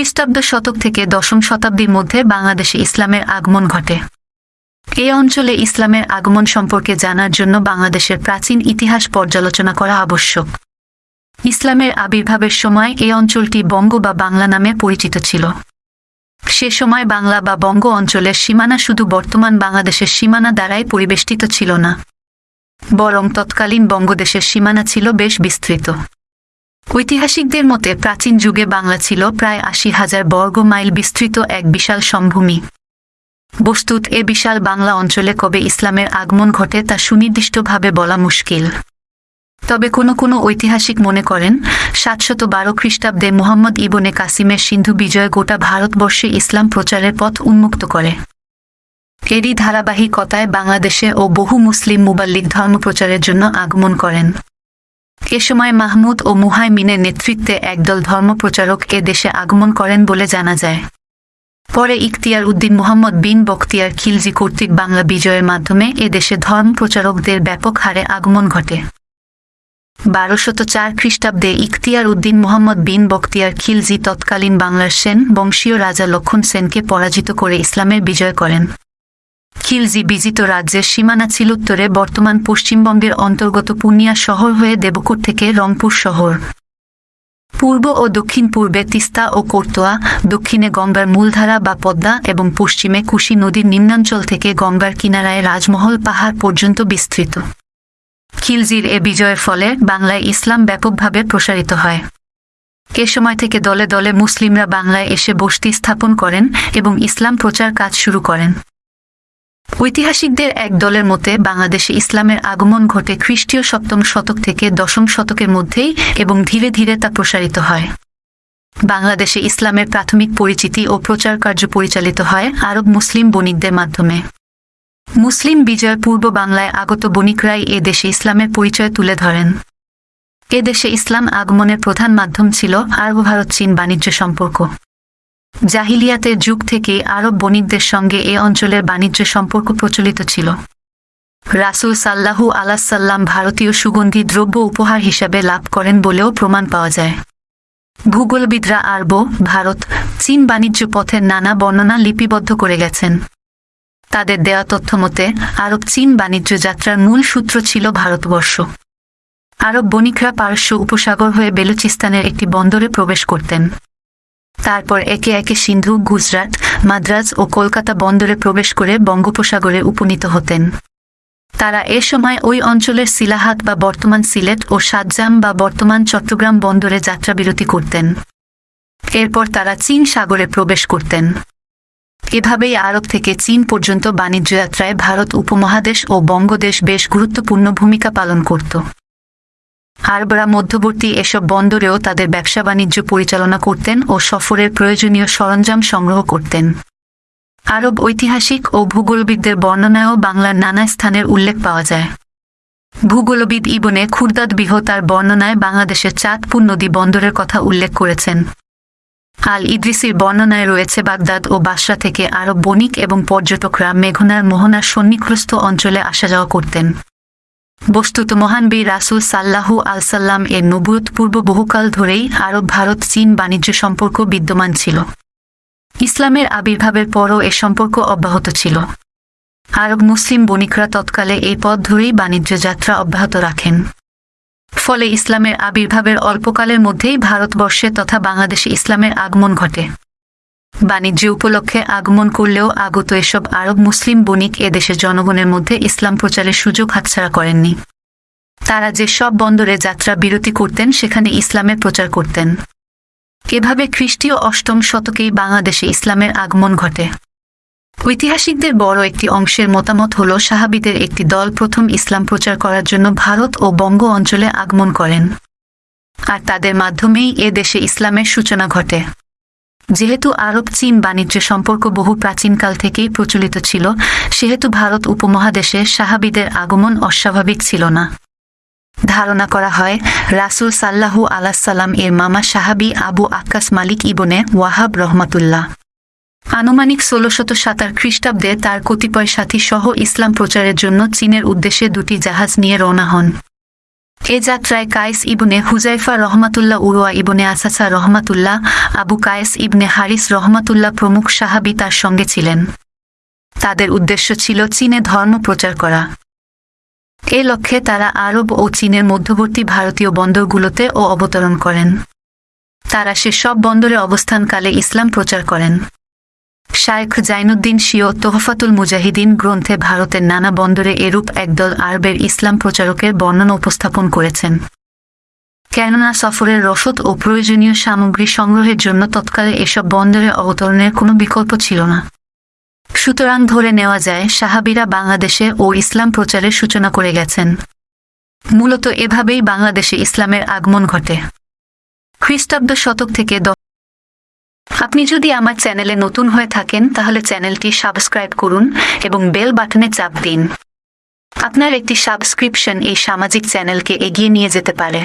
খ্রিস্টাব্দ শতক থেকে দশম শতাব্দীর মধ্যে বাংলাদেশে ইসলামের আগমন ঘটে। এই অঞ্চলে ইসলামের আগমন সম্পর্কে জানার জন্য বাংলাদেশের প্রাচীন ইতিহাস পর্যালোচনা করা আবশ্যক। ইসলামের আবির্ভাবের সময় এই অঞ্চলটি বঙ্গ বা বাংলা নামে পরিচিত ছিল। সে সময় বাংলা বা বঙ্গ অঞ্চলের সীমানা শুধু বর্তমান বাংলাদেশের সীমানা দ্বারাই পরিবেষ্টিত ছিল না। বরং তৎকালীন বঙ্গদেশের সীমানা ছিল বেশ বিস্তৃত। ঐতিহাসিকদের মতে, প্রাচীন যুগে বাংলা ছিল প্রায় আশি হাজার বর্গ মাইল বিস্তৃত এক বিশাল সমভূমি। বস্তুত, এ বিশাল বাংলা অঞ্চলে কবে ইসলামের আগমন ঘটে তা সুনির্দিষ্টভাবে বলা মুশকিল। তবে কোনো কোনো ঐতিহাসিক মনে করেন সাতশত বারো খ্রিস্টাব্দে মোহাম্মদ ইবনে কাসিমের সিন্ধু বিজয় গোটা ভারতবর্ষে ইসলাম প্রচারের পথ উন্মুক্ত করে। এরই ধারাবাহিকতায় বাংলাদেশে ও বহু মুসলিম মুবাল্লিক ধর্ম প্রচারের জন্য আগমন করেন। এ সময় মাহমুদ ও মুহাইমিনের নেতৃত্বে একদল ধর্মপ্রচারক এ দেশে আগমন করেন বলে জানা যায়। পরে ইখতিয়ার উদ্দিন মোহাম্মদ বিন বখতিয়ার খিলজি কর্তৃক বাংলা বিজয়ের মাধ্যমে এ দেশে ধর্ম প্রচারকদের ব্যাপক হারে আগমন ঘটে। বারোশত চার খ্রিস্টাব্দে ইখতিয়ার উদ্দিন মোহাম্মদ বিন বখতিয়ার খিলজি তৎকালীন বাংলার সেন বংশীয় রাজা লক্ষণ সেনকে পরাজিত করে ইসলামের বিজয় করেন। খিলজি বিজিত রাজ্যের সীমানা ছিল উত্তরে, বর্তমান পশ্চিমবঙ্গের অন্তর্গত পূর্ণিয়া শহর হয়ে দেবকুট থেকে রংপুর শহর। পূর্ব ও দক্ষিণ পূর্বে তিস্তা ও কোর্তোয়া দক্ষিণে গঙ্গার মূলধারা বা পদ্মা এবং পশ্চিমে কুশি নদীর নিম্নাঞ্চল থেকে গঙ্গার কিনারায় রাজমহল পাহাড় পর্যন্ত বিস্তৃত। খিলজির এ বিজয়ের ফলে বাংলায় ইসলাম ব্যাপকভাবে প্রসারিত হয়। এ সময় থেকে দলে দলে মুসলিমরা বাংলায় এসে বসতি স্থাপন করেন এবং ইসলাম প্রচার কাজ শুরু করেন। ঐতিহাসিকদের এক দলের মতে, বাংলাদেশে ইসলামের আগমন ঘটে খ্রিস্টীয় সপ্তম শতক থেকে দশম শতকের মধ্যেই এবং ধীরে ধীরে তা প্রসারিত হয়। বাংলাদেশে ইসলামের প্রাথমিক পরিচিতি ও প্রচার কার্য পরিচালিত হয় আরব মুসলিম বণিকদের মাধ্যমে। মুসলিম বিজয় পূর্ব বাংলায় আগত বণিকরাই এ দেশে ইসলামের পরিচয় তুলে ধরেন। এ দেশে ইসলাম আগমনের প্রধান মাধ্যম ছিল আরব ভারত চীন বাণিজ্য সম্পর্ক। জাহিলিয়াতের যুগ থেকে আরব বণিকদের সঙ্গে এ অঞ্চলের বাণিজ্য সম্পর্ক প্রচলিত ছিল। রাসুল সাল্লাহু আলাসাল্লাম ভারতীয় সুগন্ধি দ্রব্য উপহার হিসাবে লাভ করেন বলেও প্রমাণ পাওয়া যায়। ভূগোলবিদরা আরব, ভারত, চীন বাণিজ্য পথের নানা বর্ণনা লিপিবদ্ধ করে গেছেন। তাদের দেয়া তথ্য মতে, আরব চীন বাণিজ্য যাত্রার মূল সূত্র ছিল ভারতবর্ষ। আরব বণিকরা পারস্য উপসাগর হয়ে বেলুচিস্তানের একটি বন্দরে প্রবেশ করতেন। তারপর একে একে সিন্ধু, গুজরাট, মাদ্রাজ ও কলকাতা বন্দরে প্রবেশ করে বঙ্গোপসাগরে উপনীত হতেন। তারা এ সময় ওই অঞ্চলের সিলাহাত বা বর্তমান সিলেট ও সাতজাম বা বর্তমান চট্টগ্রাম বন্দরে যাত্রাবিরতি করতেন। এরপর তারা চীন সাগরে প্রবেশ করতেন। এভাবেই আরব থেকে চীন পর্যন্ত বাণিজ্য যাত্রায় ভারত উপমহাদেশ ও বঙ্গদেশ বেশ গুরুত্বপূর্ণ ভূমিকা পালন করত। আরবরা মধ্যবর্তী এসব বন্দরেও তাদের ব্যবসা বাণিজ্য পরিচালনা করতেন ও সফরের প্রয়োজনীয় সরঞ্জাম সংগ্রহ করতেন। আরব ঐতিহাসিক ও ভূগোলবিদদের বর্ণনায়ও বাংলার নানা স্থানের উল্লেখ পাওয়া যায়। ভূগোলবিদ ইবনে খুরদাদ বিহ তার বর্ণনায় বাংলাদেশের চাঁদপুর নদী বন্দরের কথা উল্লেখ করেছেন। আল ইদ্রিসির বর্ণনায় রয়েছে, বাগদাদ ও বাসরা থেকে আরব বণিক এবং পর্যটকরা মেঘনার মোহনার সন্নিগ্রস্ত অঞ্চলে আসা যাওয়া করতেন। বস্তুত মহান বীর রাসুল সাল্লাহু আলসাল্লাম এর নবুয়ত পূর্ব বহুকাল ধরেই আরব, ভারত, চীন বাণিজ্য সম্পর্ক বিদ্যমান ছিল। ইসলামের আবির্ভাবের পরও এ সম্পর্ক অব্যাহত ছিল। আরব মুসলিম বণিকরা তৎকালে এই পথ ধরেই বাণিজ্য যাত্রা অব্যাহত রাখেন। ফলে ইসলামের আবির্ভাবের অল্পকালের মধ্যেই ভারতবর্ষে তথা বাংলাদেশে ইসলামের আগমন ঘটে। বাণিজ্য উপলক্ষে আগমন করলেও আগত এসব আরব মুসলিম বণিক এদেশের জনগণের মধ্যে ইসলাম প্রচারের সুযোগ হাতছাড়া করেননি। তারা যে সব বন্দরে যাত্রা বিরতি করতেন, সেখানে ইসলামের প্রচার করতেন। এভাবে খ্রিস্টীয় অষ্টম শতকেই বাংলাদেশে ইসলামের আগমন ঘটে। ঐতিহাসিকদের বড় একটি অংশের মতামত হল, সাহাবিদের একটি দল প্রথম ইসলাম প্রচার করার জন্য ভারত ও বঙ্গ অঞ্চলে আগমন করেন। আর তাদের মাধ্যমেই এ দেশে ইসলামের সূচনা ঘটে। যেহেতু আরব চীন বাণিজ্য সম্পর্ক বহু প্রাচীনকাল থেকেই প্রচলিত ছিল, সেহেতু ভারত উপমহাদেশে সাহাবিদের আগমন অস্বাভাবিক ছিল না। ধারণা করা হয়, রাসুল সাল্লাহু আলাসাল্লাম এর মামা সাহাবি আবু আক্কাস মালিক ইবনে ওয়াহাব রহমাতুল্লাহ। আনুমানিক ষোলশত সাতার খ্রিস্টাব্দে তার কতিপয় সাথী সহ ইসলাম প্রচারের জন্য চীনের উদ্দেশ্যে দুটি জাহাজ নিয়ে রওনা হন। এ যাত্রায় কায়েস ইবনে হুজাইফা রহমাতুল্লাহ উরুয়া ইবনে আসাসা রহমাতুল্লাহ, আবু কায়েস ইবনে হারিস রহমাতুল্লাহ প্রমুখ সাহাবি তার সঙ্গে ছিলেন। তাদের উদ্দেশ্য ছিল চীনে ধর্ম প্রচার করা। এ লক্ষ্যে তারা আরব ও চীনের মধ্যবর্তী ভারতীয় বন্দরগুলোতে ও অবতরণ করেন। তারা সে সব বন্দরে অবস্থানকালে ইসলাম প্রচার করেন। শায়েখ জাইনুদ্দিন শিও তোহফাতুল মুজাহিদিন গ্রন্থে ভারতের নানা বন্দরে এরূপ একদল আরবের ইসলাম প্রচারকের বর্ণনা উপস্থাপন করেছেন। কেননা সফরের রসদ ও প্রয়োজনীয় সামগ্রী সংগ্রহের জন্য তৎকালে এসব বন্দরে অবতরণের কোনো বিকল্প ছিল না। সুতরাং ধরে নেওয়া যায়, সাহাবিরা বাংলাদেশে ও ইসলাম প্রচারের সূচনা করে গেছেন। মূলত এভাবেই বাংলাদেশে ইসলামের আগমন ঘটে। খ্রিস্টাব্দ শতক থেকে আপনি যদি আমার চ্যানেলে নতুন হয়ে থাকেন, তাহলে চ্যানেলটি সাবস্ক্রাইব করুন এবং বেল বাটনে চাপ দিন। আপনার একটি সাবস্ক্রিপশন এই সামাজিক চ্যানেলকে এগিয়ে নিয়ে যেতে পারে।